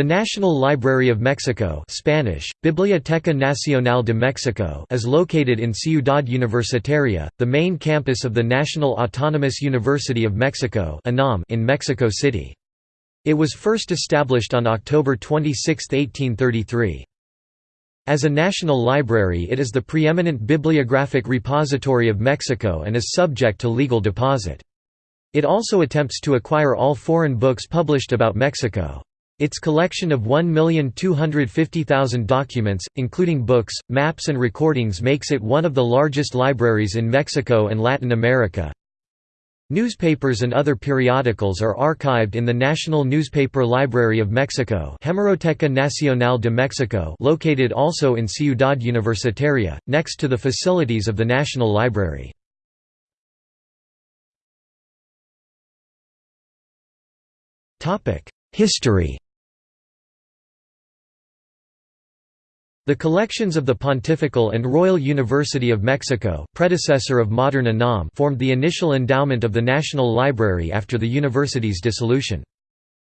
The National Library of Mexico Spanish, Biblioteca Nacional de Mexico is located in Ciudad Universitaria, the main campus of the National Autonomous University of Mexico in Mexico City. It was first established on October 26, 1833. As a national library it is the preeminent bibliographic repository of Mexico and is subject to legal deposit. It also attempts to acquire all foreign books published about Mexico. Its collection of 1,250,000 documents, including books, maps and recordings makes it one of the largest libraries in Mexico and Latin America. Newspapers and other periodicals are archived in the National Newspaper Library of Mexico Hemeroteca Nacional de Mexico located also in Ciudad Universitaria, next to the facilities of the National Library. History The collections of the Pontifical and Royal University of Mexico predecessor of modern UNAM formed the initial endowment of the National Library after the university's dissolution.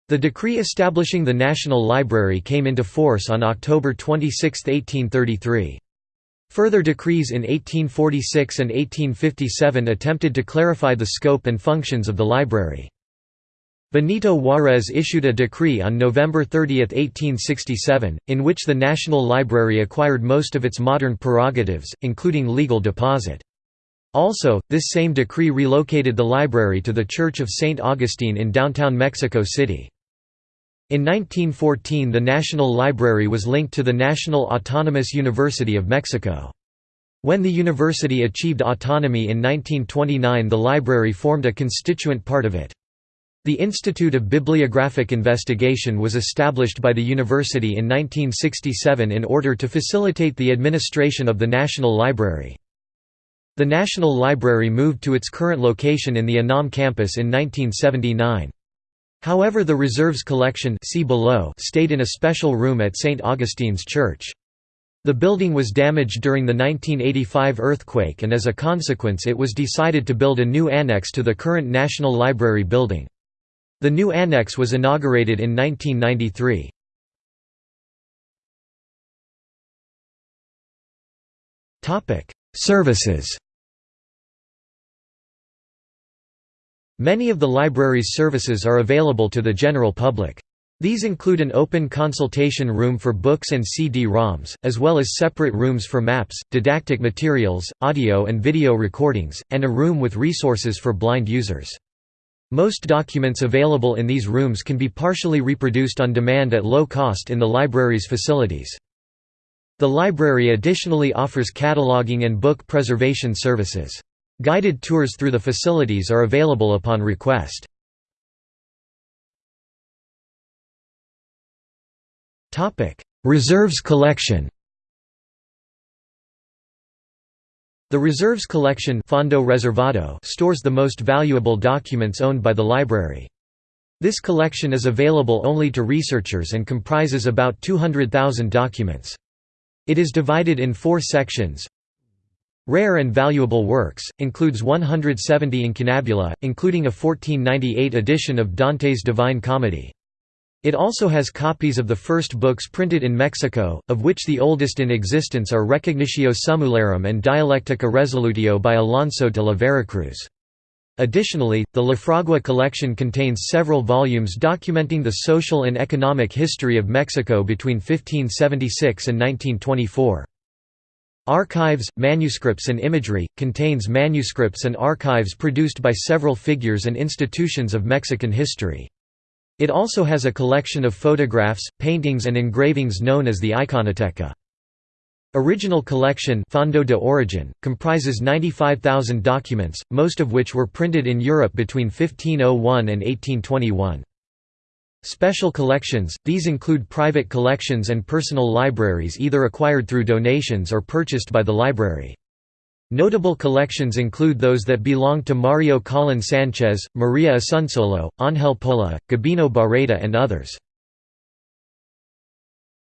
The decree establishing the National Library came into force on October 26, 1833. Further decrees in 1846 and 1857 attempted to clarify the scope and functions of the library. Benito Juárez issued a decree on November 30, 1867, in which the National Library acquired most of its modern prerogatives, including legal deposit. Also, this same decree relocated the library to the Church of St. Augustine in downtown Mexico City. In 1914 the National Library was linked to the National Autonomous University of Mexico. When the university achieved autonomy in 1929 the library formed a constituent part of it. The Institute of Bibliographic Investigation was established by the university in 1967 in order to facilitate the administration of the National Library. The National Library moved to its current location in the UNAM campus in 1979. However the reserves collection see below stayed in a special room at St. Augustine's Church. The building was damaged during the 1985 earthquake and as a consequence it was decided to build a new annex to the current National Library building. The new annex was inaugurated in 1993. Services Many of the library's services are available to the general public. These include an open consultation room for books and CD-ROMs, as well as separate rooms for maps, didactic materials, audio and video recordings, and a room with resources for blind users. Most documents available in these rooms can be partially reproduced on demand at low cost in the library's facilities. The library additionally offers cataloging and book preservation services. Guided tours through the facilities are available upon request. Reserves collection The Reserves Collection Fondo Reservado stores the most valuable documents owned by the library. This collection is available only to researchers and comprises about 200,000 documents. It is divided in four sections. Rare and valuable works, includes 170 incunabula, including a 1498 edition of Dante's Divine Comedy. It also has copies of the first books printed in Mexico, of which the oldest in existence are Recognitio Summularum and Dialectica Resolutio by Alonso de la Veracruz. Additionally, the Lafragua collection contains several volumes documenting the social and economic history of Mexico between 1576 and 1924. Archives, Manuscripts and Imagery, contains manuscripts and archives produced by several figures and institutions of Mexican history. It also has a collection of photographs, paintings and engravings known as the Iconoteca. Original collection Fondo de Origen, comprises 95,000 documents, most of which were printed in Europe between 1501 and 1821. Special collections – These include private collections and personal libraries either acquired through donations or purchased by the library. Notable collections include those that belong to Mario Colin Sanchez, Maria Asunsolo, Ángel Pola, Gabino Barreda and others.